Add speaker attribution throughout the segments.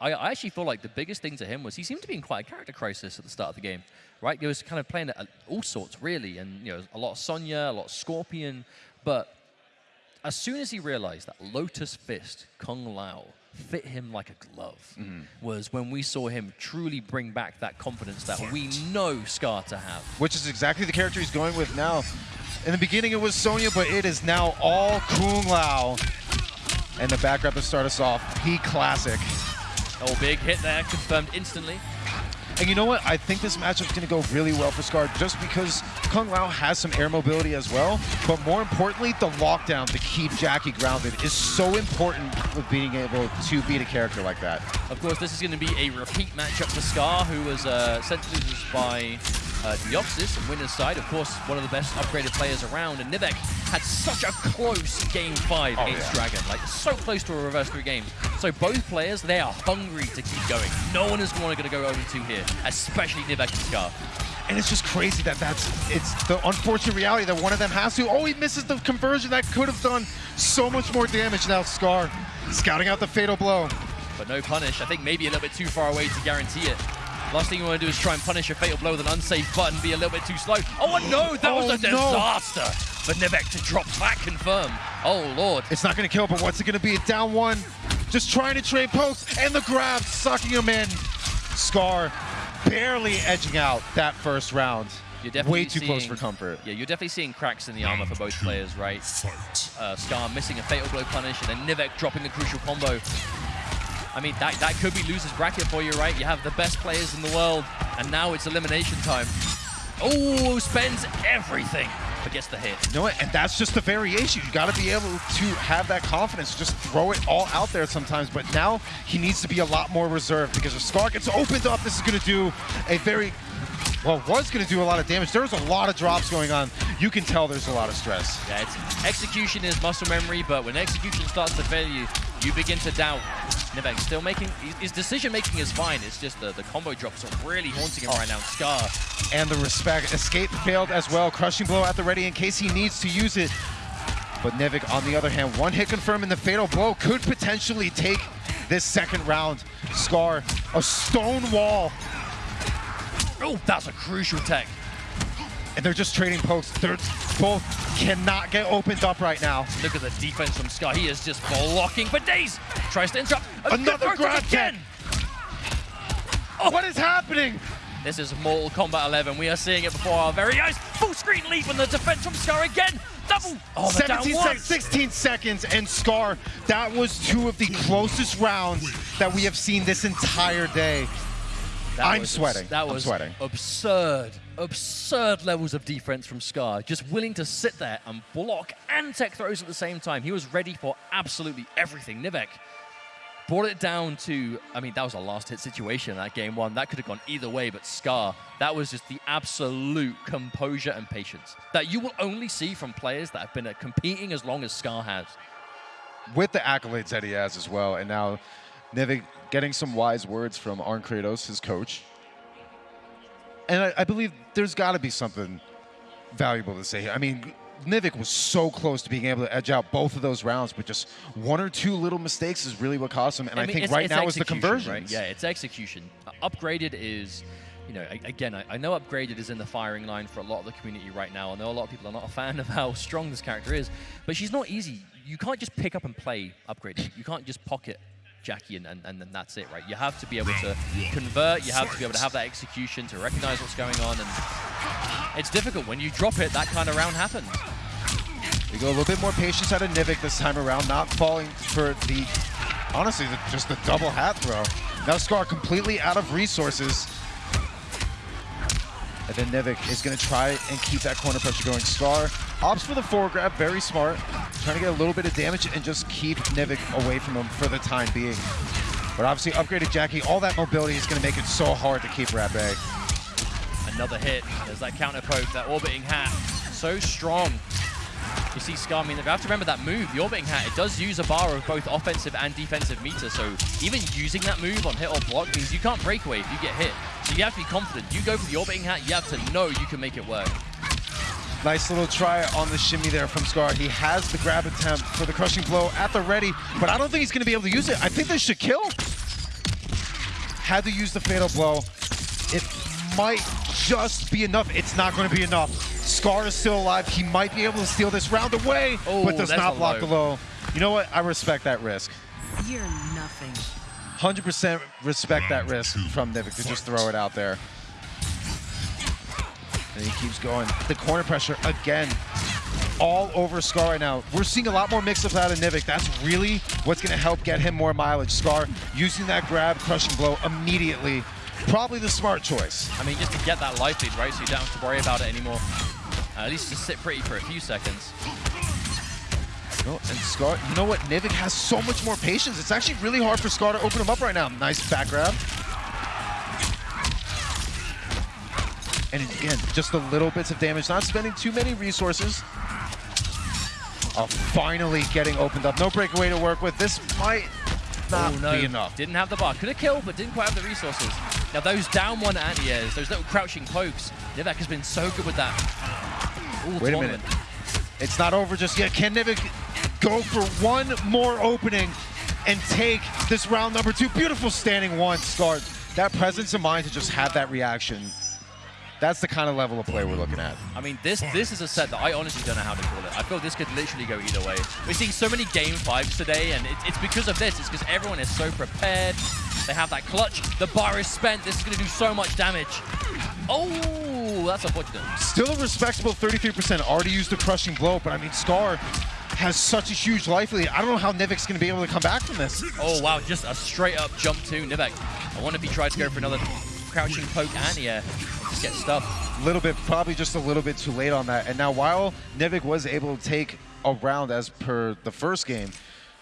Speaker 1: I, I actually feel like the biggest thing to him was he seemed to be in quite a character crisis at the start of the game, right? He was kind of playing at all sorts, really, and you know, a lot of Sonya, a lot of Scorpion, but as soon as he realized that Lotus Fist, Kung Lao, fit him like a glove,
Speaker 2: Mm-hmm.
Speaker 1: was when we saw him truly bring back that confidence that we know Scar to have.
Speaker 2: which is exactly the character he's going with now. In the beginning, it was Sonya, but it is now all Kung Lao. And the back to start us off, P Classic.
Speaker 1: Oh, big hit there, confirmed instantly.
Speaker 2: And you know what? I think this matchup's going to go really well for Scar just because Kung Lao has some air mobility as well. But more importantly, the lockdown to keep Jacqui grounded is so important with being able to beat a character like that.
Speaker 1: Of course, this is going to be a repeat matchup for Scar, who was uh, sent to losers by uh, Deoxys and winner's side. Of course, one of the best upgraded players around. And Nivek had such a close game five
Speaker 2: Oh,
Speaker 1: against
Speaker 2: yeah.
Speaker 1: Dragon. Like, so close to a reverse three games. So both players, they are hungry to keep going. No one is going to go over two here, especially Nivek and Scar.
Speaker 2: And it's just crazy that that's it's the unfortunate reality that one of them has to. Oh, he misses the conversion that could have done so much more damage. Now Scar scouting out the fatal blow.
Speaker 1: But no punish. I think maybe a little bit too far away to guarantee it. Last thing you want to do is try and punish a fatal blow with an unsafe button, be a little bit too slow. Oh no, that was
Speaker 2: Oh,
Speaker 1: a
Speaker 2: no.
Speaker 1: disaster for Nivek to drop that confirm. Oh lord.
Speaker 2: It's not going to kill, but what's it going to be? A down one. Just trying to trade posts, and the grab sucking him in. Scar barely edging out that first round.
Speaker 1: You're definitely
Speaker 2: Way too close for comfort.
Speaker 1: Yeah, you're definitely seeing cracks in the armor for both players, right? Uh, Scar missing a fatal blow punish, and then Nivek dropping the crucial combo. I mean, that, that could be loser's bracket for you, right? You have the best players in the world, and now it's elimination time. Oh, spends everything, gets the hit.
Speaker 2: You know what? And that's just the variation. You got to be able to have that confidence. Just throw it all out there sometimes. But now he needs to be a lot more reserved because if Scar gets opened up, this is going to do a very well, was going to do a lot of damage. There's a lot of drops going on. You can tell there's a lot of stress.
Speaker 1: Yeah, it's, execution is muscle memory, but when execution starts to fail you, you begin to doubt. Nivek still making, his- his decision making is fine. It's just the, the combo drops are really haunting him right now. Scar,
Speaker 2: and the respect. Escape failed as well. Crushing blow at the ready in case he needs to use it. But Nevik, on the other hand, one hit confirm and the fatal blow could potentially take this second round. Scar, a stone wall,
Speaker 1: oh, that's a crucial tech.
Speaker 2: And they're just trading pokes. They're both cannot get opened up right now.
Speaker 1: Look at the defense from Scar. He is just blocking for days. Tries to interrupt. A
Speaker 2: Another grab
Speaker 1: again. Oh.
Speaker 2: What is happening?
Speaker 1: This is Mortal Kombat 11. We are seeing it before our very eyes. Full screen leap and the defense from Scar again. Double. Oh, the down
Speaker 2: 17
Speaker 1: one.
Speaker 2: sec 16 seconds, and Scar, that was two of the closest rounds that we have seen this entire day.
Speaker 1: That
Speaker 2: I'm
Speaker 1: was
Speaker 2: sweating.
Speaker 1: That
Speaker 2: I'm
Speaker 1: was
Speaker 2: sweating.
Speaker 1: absurd, absurd levels of defense from Scar. Just willing to sit there and block and tech throws at the same time. He was ready for absolutely everything. Nivek brought it down to, I mean, that was a last hit situation that game one. That could have gone either way, but Scar, that was just the absolute composure and patience that you will only see from players that have been competing as long as Scar has.
Speaker 2: with the accolades that he has as well. And now Nevik getting some wise words from Arn Kratos, his coach. And I, I believe there's got to be something valuable to say here. I mean, Nivik was so close to being able to edge out both of those rounds, but just one or two little mistakes is really what cost him. And I,
Speaker 1: mean,
Speaker 2: think
Speaker 1: it's-
Speaker 2: right
Speaker 1: it's
Speaker 2: now is the conversion.
Speaker 1: Right? Yeah, it's execution. Uh, upgraded is, you know, again, I, I know upgraded is in the firing line for a lot of the community right now. I know a lot of people are not a fan of how strong this character is, but she's not easy. You can't just pick up and play upgraded. You can't just pocket Jacqui and, and, and then that's it, right? You have to be able to convert. You have to be able to have that execution to recognize what's going on, and it's difficult when you drop it. That kind of round happens.
Speaker 2: We go a little bit more patience out of Nivik this time around, not falling for the, honestly, the, just the double hat throw. Now Scar completely out of resources. And then Nivik is going to try and keep that corner pressure going. Scar opts for the forward grab, very smart. Trying to get a little bit of damage and just keep Nivik away from him for the time being. But obviously upgraded Jacqui, all that mobility is going to make it so hard to keep bay.
Speaker 1: Another hit. There's that counter poke, that orbiting hat. So strong. You see Scar, I mean, you have to remember that move, the orbiting hat, it does use a bar of both offensive and defensive meter, so even using that move on hit or block means you can't break away if you get hit. So you have to be confident. You go for the orbiting hat, you have to know you can make it work.
Speaker 2: Nice little try on the shimmy there from Scar. He has the grab attempt for the crushing blow at the ready, but I don't think he's going to be able to use it. I think this should kill. had to use the fatal blow. It might just be enough. It's not going to be enough. Scar is still alive. He might be able to steal this round away,
Speaker 1: Oh,
Speaker 2: but does
Speaker 1: that's
Speaker 2: not block
Speaker 1: low.
Speaker 2: the low. You know what? I respect that risk.
Speaker 3: You're nothing.
Speaker 2: 100% respect that risk from Nivik to just throw it out there. And he keeps going. The corner pressure again, all over Scar right now. We're seeing a lot more mix-ups out of Nivik. That's really what's going to help get him more mileage. Scar using that grab, crushing blow immediately. Probably the smart choice.
Speaker 1: I mean, just to get that life lead, right? So you don't have to worry about it anymore. Uh, at least just sit pretty for a few seconds.
Speaker 2: No, and Scar, you know what? Nivik has so much more patience. It's actually really hard for Scar to open him up right now. Nice back grab. And again, just the little bits of damage, not spending too many resources. Oh, finally getting opened up. No breakaway to work with. This might not
Speaker 1: oh, no.
Speaker 2: be enough.
Speaker 1: Didn't have the bar. Could have killed, but didn't quite have the resources. Now, those down one anti-airs, those little crouching pokes, Nivek has been so good with that. All
Speaker 2: Wait a minute. It's not over just yet. Can Nivik go for one more opening and take this round number two? Beautiful standing one start. That presence of mind to just have that reaction. That's the kind of level of play we're looking at.
Speaker 1: I mean, this this is a set that I honestly don't know how to call it. I feel this could literally go either way. We're seeing so many game fives today, and it, it's because of this. It's because everyone is so prepared. They have that clutch. The bar is spent. This is going to do so much damage. Oh, that's unfortunate.
Speaker 2: Still a respectable 33%. Already used the crushing blow, but I mean, Scar has such a huge life lead. I don't know how Nivik's going to be able to come back from this.
Speaker 1: Oh, wow, just a straight up jump to Nivek. I wonder if he tried to go for another crouching poke and yeah, just get stuffed.
Speaker 2: A little bit, probably just a little bit too late on that. And now while Nivik was able to take a round as per the first game,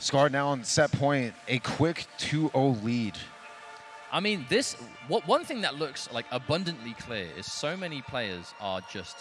Speaker 2: Scar now on set point, a quick 2-0 lead.
Speaker 1: I mean, this what one thing that looks like abundantly clear is so many players are just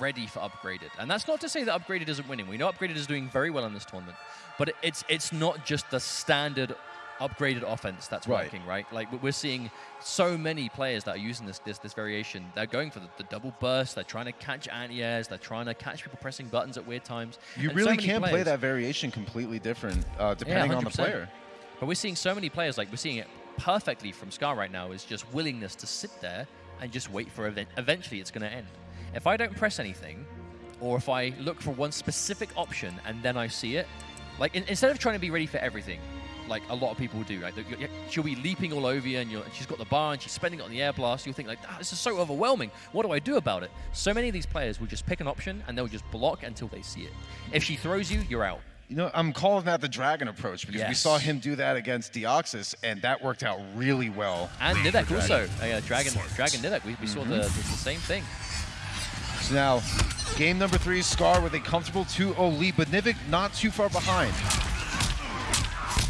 Speaker 1: ready for upgraded, and that's not to say that upgraded isn't winning. We know upgraded is doing very well in this tournament, but it's it's not just the standard upgraded offense that's
Speaker 2: Right.
Speaker 1: working, right? Like we- we're seeing so many players that are using this this, this variation. They're going for the, the double burst. They're trying to catch anti-airs. They're trying to catch people pressing buttons at weird times.
Speaker 2: You
Speaker 1: And
Speaker 2: really
Speaker 1: many
Speaker 2: can play that variation completely different uh, depending on the player.
Speaker 1: But we're seeing so many players, like we're seeing it perfectly from Scar right now, is just willingness to sit there and just wait for event. Eventually, it's going to end. If I don't press anything, or if I look for one specific option and then I see it, like in, instead of trying to be ready for everything, like a lot of people do, right? you- you- She'll be leaping all over you, and you're, she's got the bar and she's spending it on the air blast. You'll think like, ah, this is so overwhelming. What do I do about it? So many of these players will just pick an option and they'll just block until they see it. If she throws you, you're out.
Speaker 2: You know, I'm calling that the dragon approach because we saw him do that against Deoxys, and that worked out really well.
Speaker 1: And Nivek
Speaker 2: for
Speaker 1: also, uh, Dragon, Dragon Nivek. We, we saw the, the, the same thing.
Speaker 2: Now, game number three, Scar with a comfortable 2-0 lead, but Nivik not too far behind.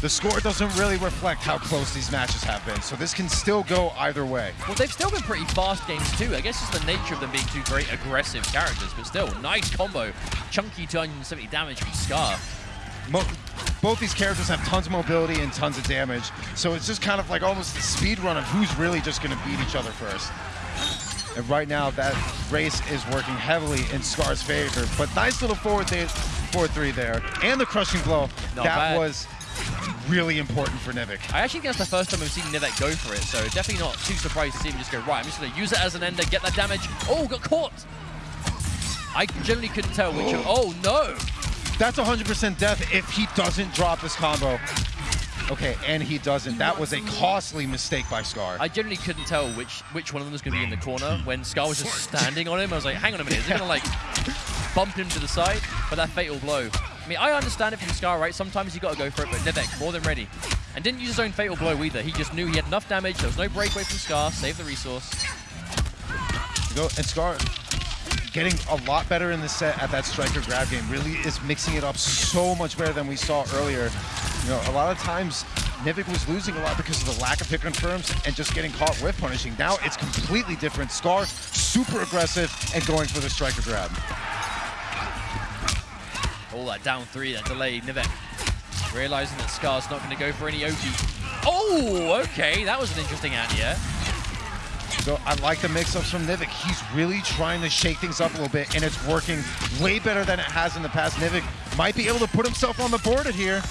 Speaker 2: The score doesn't really reflect how close these matches have been, so this can still go either way.
Speaker 1: Well, they've still been pretty fast games too. I guess it's the nature of them being two very aggressive characters, but still, nice combo. Chunky 270 damage from Scar.
Speaker 2: Mo- both these characters have tons of mobility and tons of damage, so it's just kind of like almost the speed run of who's really just going to beat each other first. And right now, that race is working heavily in Scar's favor, but nice little forward th- forward three there, and the crushing blow.
Speaker 1: Not
Speaker 2: that
Speaker 1: bad.
Speaker 2: was really important for Nivik.
Speaker 1: I actually think that's the first time we've seen Nivek go for it, so definitely not too surprised to see him just go, right, I'm just going to use it as an ender, get that damage. Oh, got caught! I generally couldn't tell which of, oh no!
Speaker 2: That's 100% death if he doesn't drop this combo. Okay, and he doesn't. That was a costly mistake by Scar.
Speaker 1: I generally couldn't tell which which one of them was going to be in the corner. When Scar was just standing on him, I was like, hang on a minute, is he going to like bump him to the side? But that fatal blow. I mean, I understand it from Scar, right? Sometimes you got to go for it, but Nivek, more than ready. And didn't use his own fatal blow either. He just knew he had enough damage. There was no breakaway from Scar. Save the resource.
Speaker 2: Go and Scar getting a lot better in the set at that striker grab game. Really is mixing it up so much better than we saw earlier. You know, a lot of times Nivik was losing a lot because of the lack of hit confirms and just getting caught with punishing. Now it's completely different. Scar super aggressive and going for the striker grab.
Speaker 1: All that down three, that delay. Nivek realizing that Scar's not going to go for any OG. Oh, okay. That was an interesting anti-air.
Speaker 2: So I like the mix-ups from Nivik. He's really trying to shake things up a little bit, and it's working way better than it has in the past. Nivik might be able to put himself on the board here.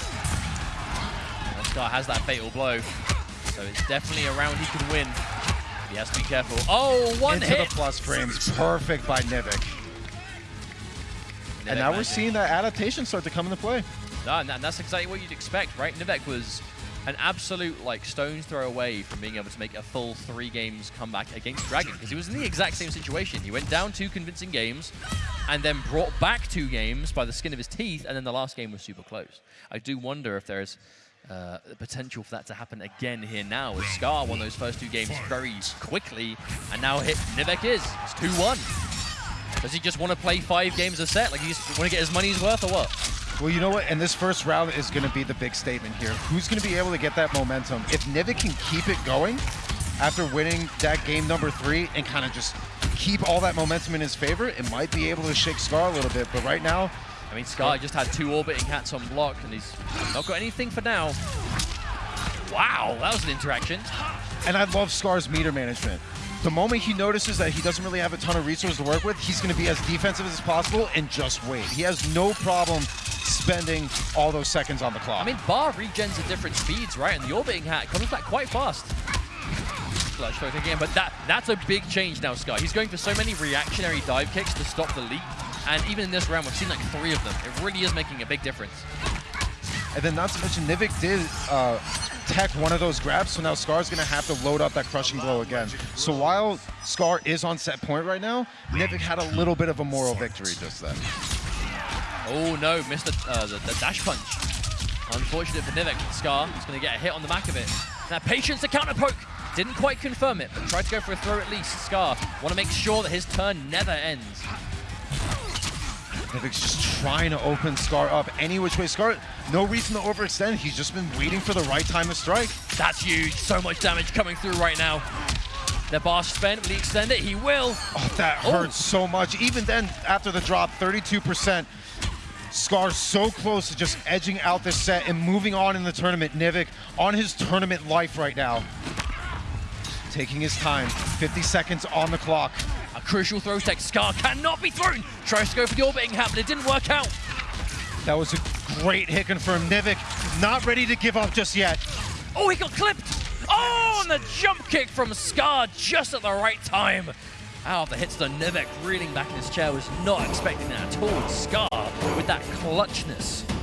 Speaker 1: Scar has that fatal blow. So it's definitely a round he can win. He has to be careful. Oh, one
Speaker 2: Into
Speaker 1: hit.
Speaker 2: the plus frames. Perfect by Nivik. And now we're seeing that adaptation start to come into play.
Speaker 1: No, and that's exactly what you'd expect, right? Nivek was an absolute like stone's throw away from being able to make a full three games comeback against Dragon because he was in the exact same situation. He went down two convincing games and then brought back two games by the skin of his teeth, and then the last game was super close. I do wonder if there's uh, the potential for that to happen again here now as Scar won those first two games very quickly and now hit Nivek is. It's 2-1. Does he just want to play five games a set? Like he just want to get his money's worth or what?
Speaker 2: Well, you know what? And this first round is going to be the big statement here. Who's going to be able to get that momentum? If Nivik can keep it going after winning that game number three and kind of just keep all that momentum in his favor, it might be able to shake Scar a little bit. But right now,
Speaker 1: I mean, Sky just had two orbiting hats on block, and he's not got anything for now. Wow, that was an interaction.
Speaker 2: and I love Scar's meter management. The moment he notices that he doesn't really have a ton of resources to work with, he's going to be as defensive as possible and just wait. He has no problem spending all those seconds on the clock.
Speaker 1: I mean, bar regens at different speeds, right? And the orbiting hat comes back quite fast. Stroke again, but that that's a big change now, Sky. He's going for so many reactionary dive kicks to stop the leap. And even in this round, we've seen like three of them. It really is making a big difference.
Speaker 2: And then not to mention, Nivik did uh, tech one of those grabs, so now Scar's going to have to load up that crushing blow again. So while Scar is on set point right now, Nivik had a little bit of a moral victory just then.
Speaker 1: Oh no, missed the, uh, the, the dash punch. Unfortunate for Nivik. Scar is going to get a hit on the back of it. Now, patience to counter poke. Didn't quite confirm it, but tried to go for a throw at least. Scar want to make sure that his turn never ends.
Speaker 2: Nivik's just trying to open Scar up any which way. Scar, no reason to overextend. He's just been waiting for the right time to strike.
Speaker 1: That's huge. So much damage coming through right now. The bar spent. Will he extend it? He will.
Speaker 2: Oh, that
Speaker 1: Oh.
Speaker 2: hurts so much. Even then, after the drop, 32%. Scar's so close to just edging out this set and moving on in the tournament. Nivik on his tournament life right now. Taking his time. 50 seconds on the clock.
Speaker 1: A crucial throw tech. Scar cannot be thrown. Tries to go for the orbiting hat, but it didn't work out.
Speaker 2: That was a great hit confirm. Nivik not ready to give up just yet.
Speaker 1: Oh, he got clipped. Oh, and the jump kick from Scar just at the right time. Out of the hits, the Nivek reeling back in his chair was not expecting that at all. Scar with that clutchness.